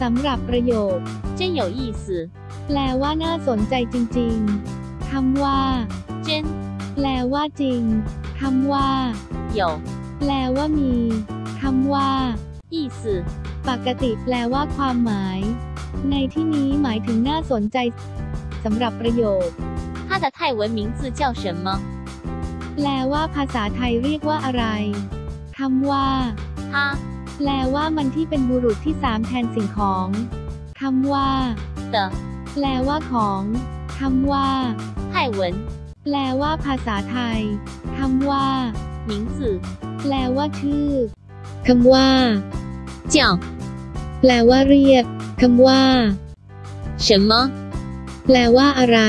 สำหรับประโยค 真有意思， แปลว่าน่าสนใจจริงๆ คำว่า 真 แปลว่าจริง คำว่า 有 แปลว่ามี คำว่า 意思， ปกติแปลว่าความหมาย ในที่นี้หมายถึงน่าสนใจสำหรับประโยค 它的泰文名字叫什么？ แปลว่าภาษาไทยเรียกว่าอะไร คำว่า 它 แปลว่ามันที่เป็นบุรุษที่สามแทนสิ่งของ คำว่า 的 แปลว่าของ คำว่า 泰文 แปลว่าภาษาไทย คำว่า 名字 แปลว่าชื่อ คำว่า 叫 แปลว่าเรียก คำว่า 什么？ แปลว่าอะไร